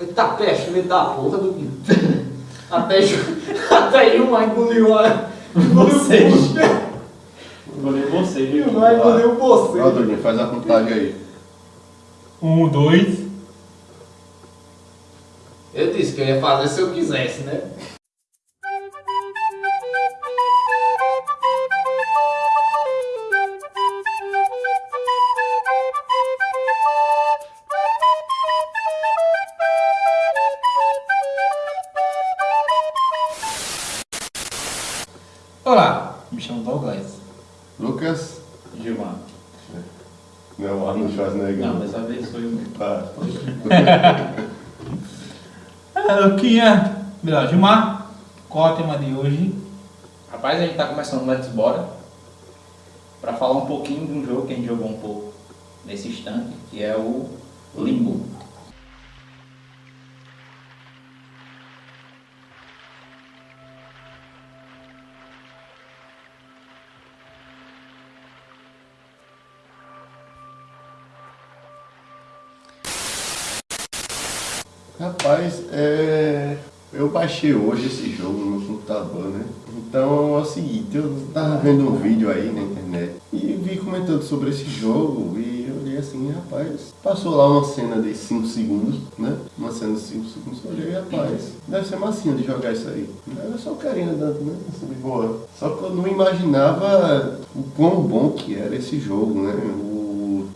Eita peste, filho da porra do Até, até Gilmar engoliu a. Vocês. Engoliu Engoliu você, viu? Gilmar engoliu você. Ó, Doguinho, faz a contagem aí. Um, dois. Eu disse que eu ia fazer se eu quisesse, né? Olá, me chamo Douglas. Lucas? Gilmar. Não, Arnold Schwarzenegger. Não, dessa vez sou eu mesmo. Tá. Ah, Luquinha. Melhor, Gilmar. Qual é o tema de hoje? Rapaz, a gente tá começando o Let's Bora pra falar um pouquinho de um jogo que a gente jogou um pouco nesse instante, que é o Limbo. Rapaz, é... eu baixei hoje esse jogo no computador, né? Então é o seguinte, eu tava vendo um vídeo aí na internet e vi comentando sobre esse jogo e eu olhei assim, rapaz, passou lá uma cena de 5 segundos, né? Uma cena de 5 segundos, eu olhei, rapaz, deve ser massinho de jogar isso aí. Era só carinho dando, né? Assim, boa. Só que eu não imaginava o quão bom que era esse jogo, né?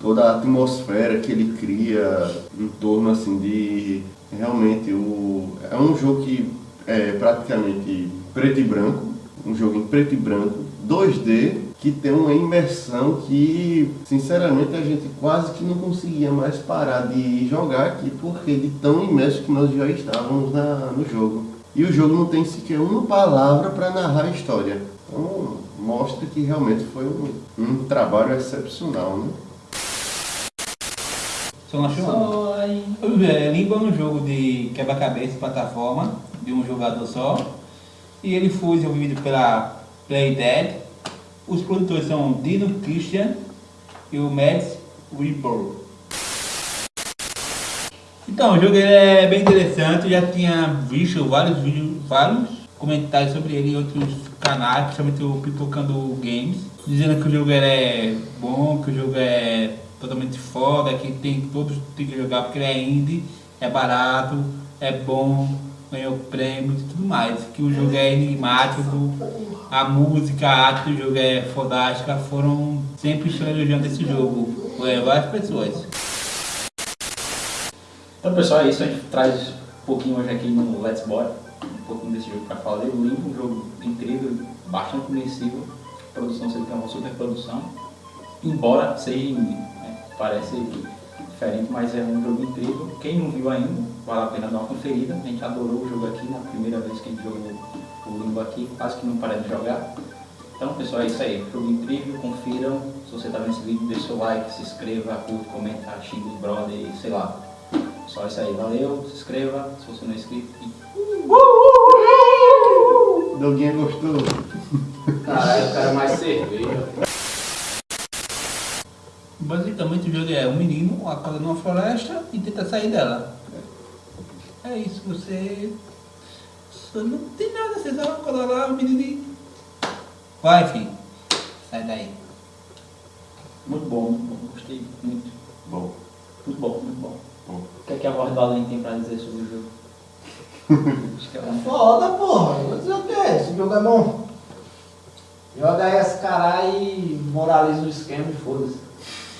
Toda a atmosfera que ele cria em torno assim de realmente o é um jogo que é praticamente preto e branco, um jogo em preto e branco, 2D, que tem uma imersão que, sinceramente, a gente quase que não conseguia mais parar de jogar aqui, porque de tão imerso que nós já estávamos na, no jogo. E o jogo não tem sequer uma palavra para narrar a história. Então, mostra que realmente foi um, um trabalho excepcional, né? Só chamamos. É, Limbo é um jogo de quebra-cabeça plataforma, de um jogador só. E ele foi desenvolvido pela Playdead. Os produtores são Dino Christian e o Mads Weber. Então, o jogo é bem interessante, eu já tinha visto vários vídeos, vários comentários sobre ele em outros canais, principalmente o Pipocando Games, dizendo que o jogo é bom, que o jogo é totalmente foda, que tem todos tem que jogar porque ele é indie, é barato, é bom, ganhou prêmios e tudo mais. Que o jogo é enigmático, a música, a arte do jogo é fodástica, foram sempre estão elogiando esse jogo, é, várias pessoas. Então pessoal, é isso, a gente traz um pouquinho hoje aqui no Let's Boy, um pouquinho desse jogo para falar. O Limbo, um jogo incrível, bastante a produção você tem uma super produção, embora seja parece diferente, mas é um jogo incrível. Quem não viu ainda, vale a pena dar uma conferida. A gente adorou o jogo aqui, na primeira vez que a gente jogou o Limbo aqui, quase que não para de jogar. Então pessoal, é isso aí, jogo incrível, confiram. Se você está vendo esse vídeo, deixe seu like, se inscreva, curta, comenta, xinga os brother, sei lá. Só isso aí, valeu, se inscreva, se você não é inscrito. Doguinha gostou? Caralho, o cara mais cerveja. Basicamente o jogo é um menino acorda numa floresta e tenta sair dela. É isso, você. Você não tem nada, você só acorda lá, o menino. Vai, filho. Sai daí. Muito bom, muito bom. Gostei muito. Bom. Muito bom, muito bom. Bom. O que é que a voz do Além tem pra dizer sobre o jogo? Acho que ela não Foda, porra. Vou dizer o que Esse jogo é bom. Joga aí esse caralho e moraliza o esquema e foda-se.